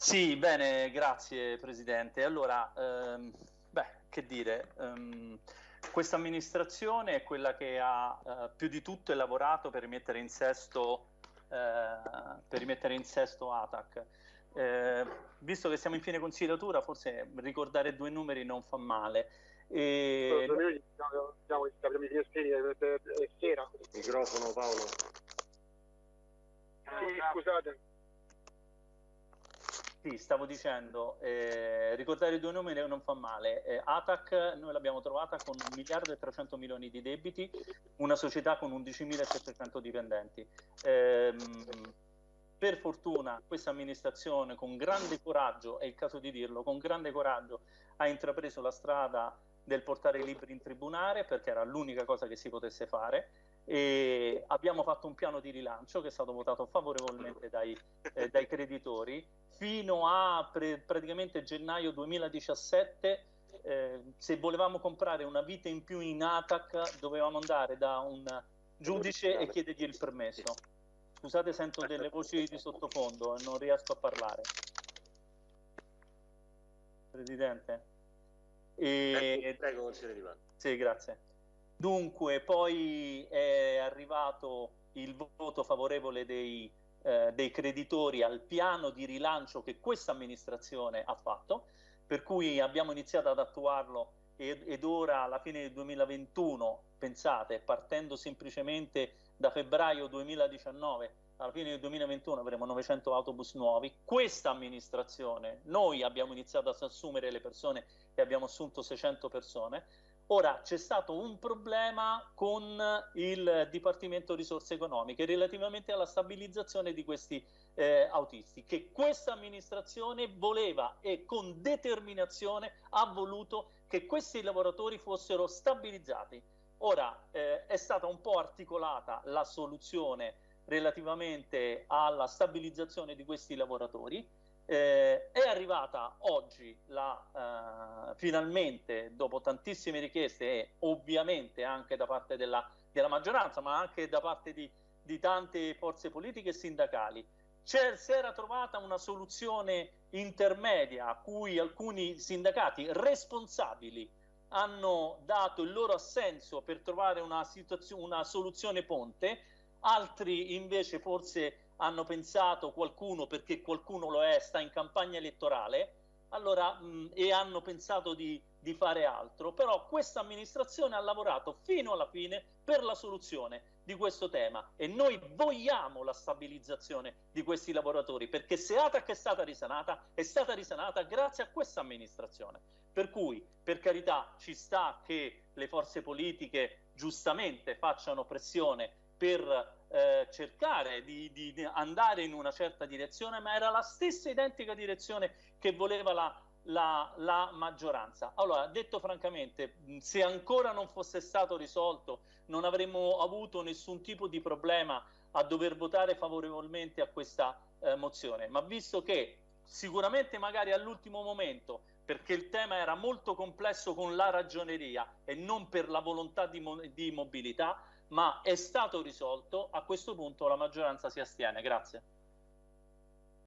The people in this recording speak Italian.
Sì, bene, grazie Presidente. Allora, ehm, beh, che dire, ehm, questa amministrazione è quella che ha eh, più di tutto lavorato per rimettere in sesto, eh, per rimettere in sesto ATAC. Eh, visto che siamo in fine consigliatura, forse ricordare due numeri non fa male. E... Microfono Paolo. Sì, scusate. Sì, stavo dicendo, eh, ricordare i due numeri non fa male. Eh, ATAC noi l'abbiamo trovata con 1 miliardo e 300 milioni di debiti, una società con 11.700 dipendenti. Eh, per fortuna questa amministrazione con grande coraggio, è il caso di dirlo, con grande coraggio ha intrapreso la strada del portare i libri in tribunale perché era l'unica cosa che si potesse fare e abbiamo fatto un piano di rilancio che è stato votato favorevolmente dai, eh, dai creditori. Fino a pre- praticamente gennaio 2017 eh, se volevamo comprare una vite in più in ATAC dovevamo andare da un giudice e chiedergli il permesso. Scusate sento delle voci di sottofondo e non riesco a parlare. Presidente? E... prego consigliere Di sì grazie Dunque, poi è arrivato il voto favorevole dei, eh, dei creditori al piano di rilancio che questa amministrazione ha fatto, per cui abbiamo iniziato ad attuarlo ed, ed ora alla fine del 2021, pensate, partendo semplicemente da febbraio 2019, alla fine del 2021 avremo 900 autobus nuovi. Questa amministrazione, noi abbiamo iniziato ad assumere le persone e abbiamo assunto 600 persone, Ora c'è stato un problema con il Dipartimento Risorse Economiche relativamente alla stabilizzazione di questi eh, autisti, che questa amministrazione voleva e con determinazione ha voluto che questi lavoratori fossero stabilizzati. Ora eh, è stata un po' articolata la soluzione relativamente alla stabilizzazione di questi lavoratori eh, è arrivata oggi la, eh, finalmente, dopo tantissime richieste e ovviamente anche da parte della, della maggioranza, ma anche da parte di, di tante forze politiche e sindacali, si era trovata una soluzione intermedia a cui alcuni sindacati responsabili hanno dato il loro assenso per trovare una, una soluzione ponte, altri invece forse hanno pensato qualcuno, perché qualcuno lo è, sta in campagna elettorale, allora, mh, e hanno pensato di, di fare altro, però questa amministrazione ha lavorato fino alla fine per la soluzione di questo tema. E noi vogliamo la stabilizzazione di questi lavoratori perché se ATAC è stata risanata è stata risanata grazie a questa amministrazione. Per cui per carità ci sta che le forze politiche giustamente facciano pressione per eh, cercare di, di, andare in una certa direzione, ma era la stessa identica direzione che voleva la, la, la, maggioranza. Allora, detto francamente, se ancora non fosse stato risolto, non avremmo avuto nessun tipo di problema a dover votare favorevolmente a questa eh, mozione, ma visto che sicuramente magari all'ultimo momento perché il tema era molto complesso con la ragioneria e non per la volontà di, di mobilità, ma è stato risolto, a questo punto la maggioranza si astiene. Grazie.